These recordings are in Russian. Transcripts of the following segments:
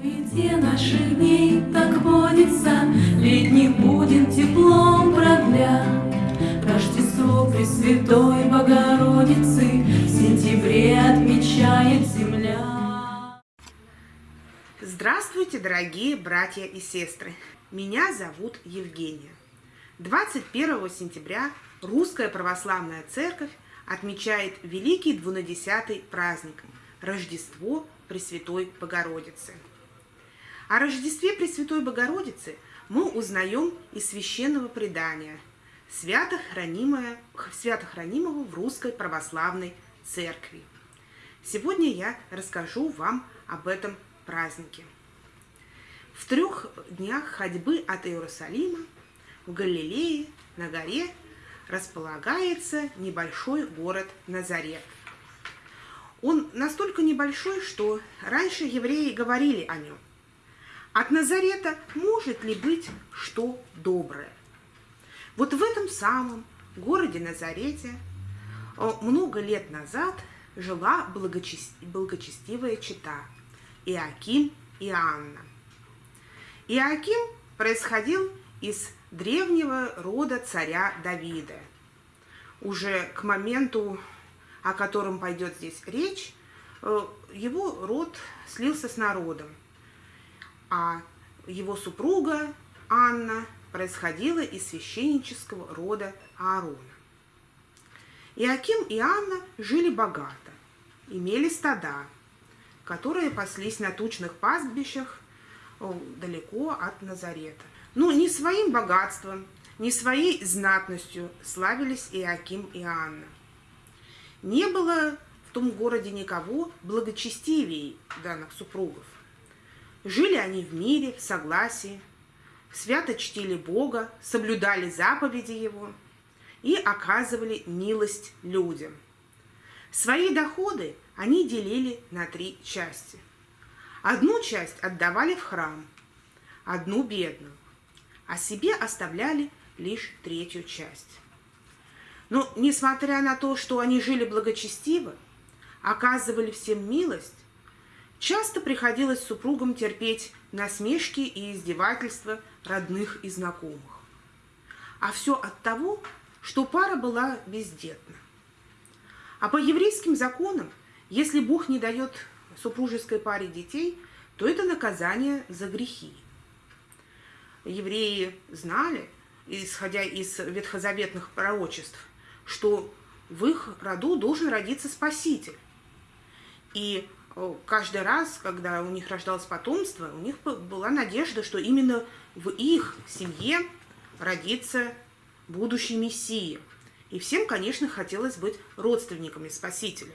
суете наших дней так водится, Летний будет теплом продлять. Рождество Пресвятой Богородицы В сентябре отмечает земля. Здравствуйте, дорогие братья и сестры! Меня зовут Евгения. 21 сентября Русская Православная Церковь отмечает Великий Двунадесятый праздник – Рождество Пресвятой Богородицы. О Рождестве Пресвятой Богородицы мы узнаем из священного предания, свято, хранимое, свято хранимого в Русской Православной Церкви. Сегодня я расскажу вам об этом празднике. В трех днях ходьбы от Иерусалима в Галилее на горе располагается небольшой город Назарет – он настолько небольшой, что раньше евреи говорили о нем. От Назарета может ли быть что доброе? Вот в этом самом городе Назарете э, много лет назад жила благочестивая чита Иаким и Анна. Иаким происходил из древнего рода царя Давида. Уже к моменту о котором пойдет здесь речь, э, его род слился с народом, а его супруга Анна происходила из священнического рода Аарона. Иаким и Анна жили богато, имели стада, которые паслись на тучных пастбищах э, далеко от Назарета. Но ни своим богатством, ни своей знатностью славились Иаким и Анна. Не было в том городе никого благочестивее данных супругов. Жили они в мире, в согласии, свято чтили Бога, соблюдали заповеди Его и оказывали милость людям. Свои доходы они делили на три части. Одну часть отдавали в храм, одну бедную, а себе оставляли лишь третью часть. Но, несмотря на то, что они жили благочестиво, оказывали всем милость, часто приходилось супругам терпеть насмешки и издевательства родных и знакомых. А все от того, что пара была бездетна. А по еврейским законам, если Бог не дает супружеской паре детей, то это наказание за грехи. Евреи знали, исходя из ветхозаветных пророчеств, что в их роду должен родиться Спаситель. И каждый раз, когда у них рождалось потомство, у них была надежда, что именно в их семье родится будущий Мессия. И всем, конечно, хотелось быть родственниками Спасителя.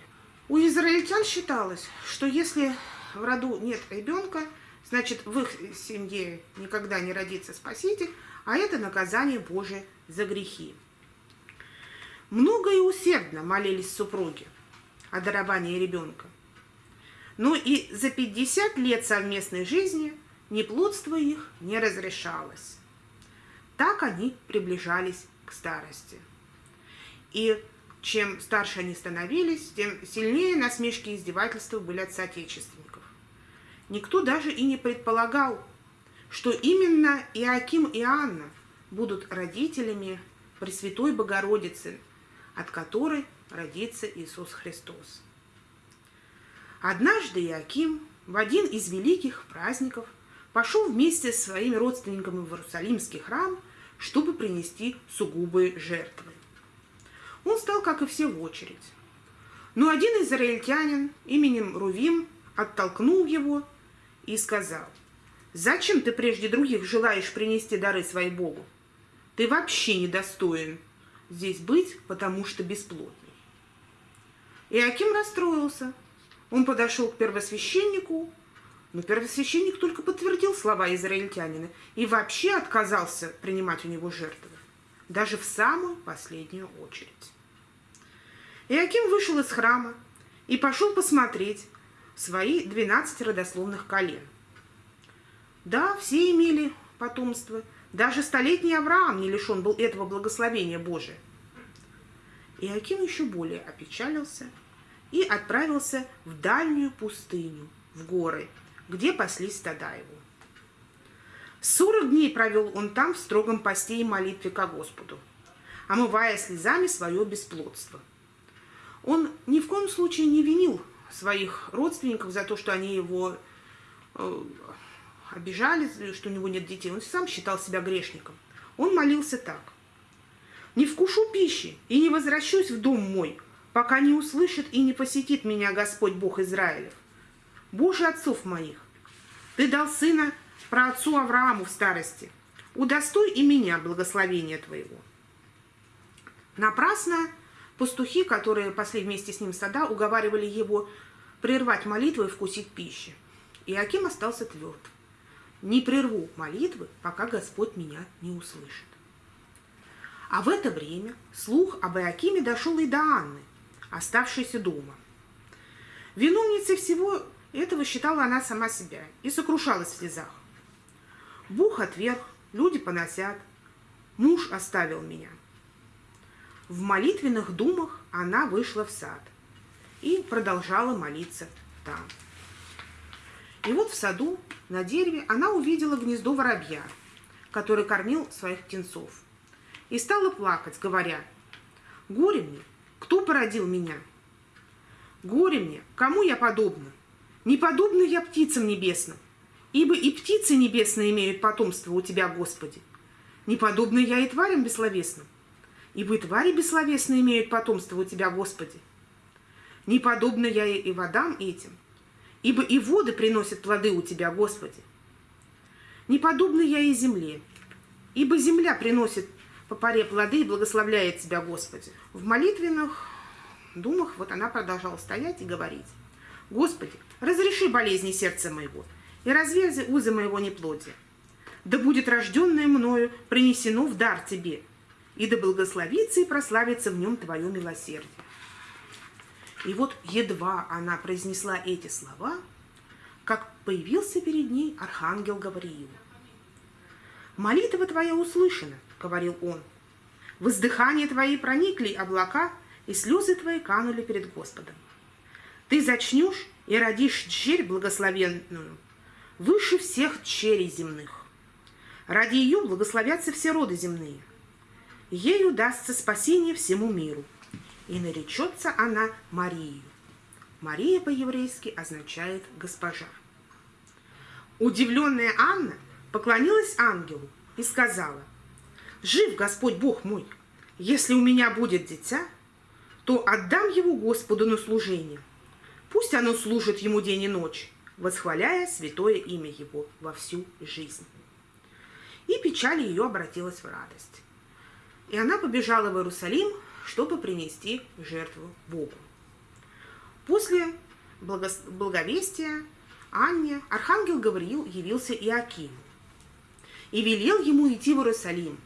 У израильтян считалось, что если в роду нет ребенка, значит, в их семье никогда не родится Спаситель, а это наказание Божие за грехи. Много и усердно молились супруги о даровании ребенка. Но и за 50 лет совместной жизни неплодство их не разрешалось. Так они приближались к старости. И чем старше они становились, тем сильнее насмешки и издевательства были от соотечественников. Никто даже и не предполагал, что именно Иаким и Анна будут родителями Пресвятой Богородицы – от которой родится Иисус Христос. Однажды Иаким в один из великих праздников пошел вместе с своими родственниками в Иерусалимский храм, чтобы принести сугубые жертвы. Он стал, как и все, в очередь. Но один израильтянин именем Рувим оттолкнул его и сказал, «Зачем ты прежде других желаешь принести дары своей Богу? Ты вообще недостоин здесь быть, потому что бесплодный. Иаким расстроился. Он подошел к первосвященнику, но первосвященник только подтвердил слова израильтянина и вообще отказался принимать у него жертвы, даже в самую последнюю очередь. Иаким вышел из храма и пошел посмотреть свои 12 родословных колен. Да, все имели потомство, даже столетний Авраам не лишен был этого благословения Божия. Иаким еще более опечалился и отправился в дальнюю пустыню, в горы, где паслись стада его. Сорок дней провел он там в строгом посте и молитве ко Господу, омывая слезами свое бесплодство. Он ни в коем случае не винил своих родственников за то, что они его э, обижали, что у него нет детей. Он сам считал себя грешником. Он молился так. «Не вкушу пищи и не возвращусь в дом мой, пока не услышит и не посетит меня Господь Бог Израилев. Боже отцов моих, Ты дал сына про отцу Аврааму в старости. Удостой и меня благословения Твоего». Напрасно пастухи, которые пасли вместе с ним стада, уговаривали его прервать молитву и вкусить пищи. Иаким остался тверд. Не прерву молитвы, пока Господь меня не услышит. А в это время слух об Иакиме дошел и до Анны, оставшейся дома. Виновницей всего этого считала она сама себя и сокрушалась в слезах. Бог отверг, люди поносят, муж оставил меня. В молитвенных думах она вышла в сад и продолжала молиться там. И вот в саду на дереве она увидела гнездо воробья, который кормил своих птенцов, и стала плакать, говоря, «Горе мне, кто породил меня? Горе мне, кому я подобна? Не подобна я птицам небесным, ибо и птицы небесные имеют потомство у Тебя, Господи. Не подобна я и тварям бессловесным, ибо и твари бессловесные имеют потомство у Тебя, Господи. Не подобна я и водам этим, ибо и воды приносят плоды у Тебя, Господи. Не подобна я и земле, ибо земля приносит по паре плоды и благословляет Тебя, Господи. В молитвенных думах вот она продолжала стоять и говорить. Господи, разреши болезни сердца моего и разверзи узы моего неплодия. Да будет рожденное мною принесено в дар Тебе, и да благословится и прославится в нем Твое милосердие. И вот едва она произнесла эти слова, как появился перед ней архангел Гавриил. «Молитва твоя услышана», — говорил он. «В издыхание твои проникли облака, и слезы твои канули перед Господом. Ты зачнешь и родишь черь благословенную, выше всех черей земных. Ради ее благословятся все роды земные. Ею дастся спасение всему миру и наречется она Марией. Мария по-еврейски означает «госпожа». Удивленная Анна поклонилась ангелу и сказала, «Жив Господь Бог мой, если у меня будет дитя, то отдам его Господу на служение. Пусть оно служит ему день и ночь, восхваляя святое имя его во всю жизнь». И печаль ее обратилась в радость. И она побежала в Иерусалим чтобы принести жертву Богу. После благовестия Анне архангел Гавриил явился Иакиму и велел ему идти в Иерусалим.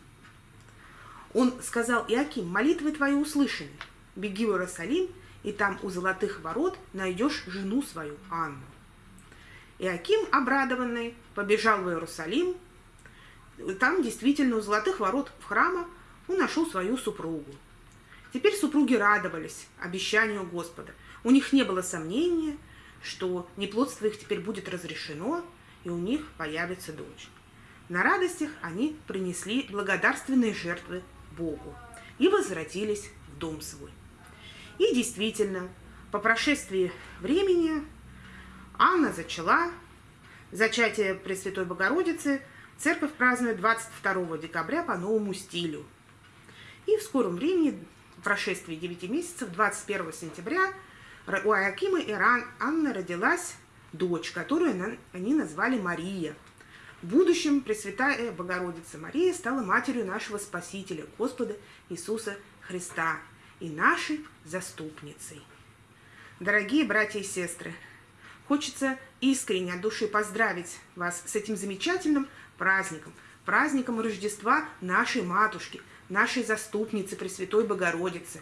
Он сказал, Иаким, молитвы твои услышаны, беги в Иерусалим, и там у золотых ворот найдешь жену свою, Анну. Иаким, обрадованный, побежал в Иерусалим. Там действительно у золотых ворот в храма он нашел свою супругу. Теперь супруги радовались обещанию Господа. У них не было сомнения, что неплодство их теперь будет разрешено, и у них появится дочь. На радостях они принесли благодарственные жертвы Богу и возвратились в дом свой. И действительно, по прошествии времени Анна зачала, зачатие Пресвятой Богородицы церковь празднует 22 декабря по новому стилю. И в скором времени прошествии 9 месяцев, 21 сентября, у Акима и Анны родилась дочь, которую они назвали Мария. В будущем Пресвятая Богородица Мария стала матерью нашего Спасителя, Господа Иисуса Христа и нашей заступницей. Дорогие братья и сестры, хочется искренне от души поздравить вас с этим замечательным праздником, праздником Рождества нашей Матушки – нашей заступницы Пресвятой Богородицы,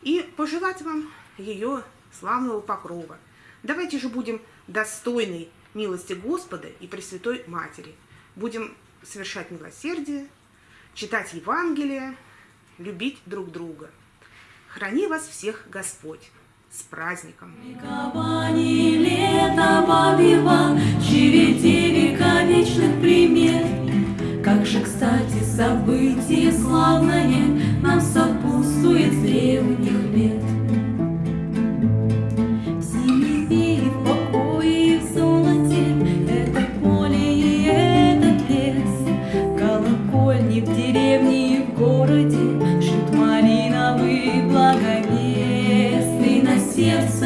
и пожелать вам ее славного покрова. Давайте же будем достойны милости Господа и Пресвятой Матери. Будем совершать милосердие, читать Евангелие, любить друг друга. Храни вас всех Господь! С праздником! Как же, кстати, событие славное,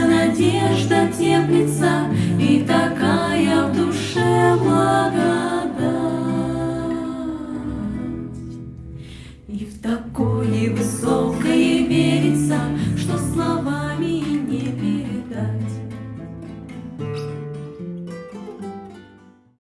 надежда теплится и такая в душе благодать. И в такое высокое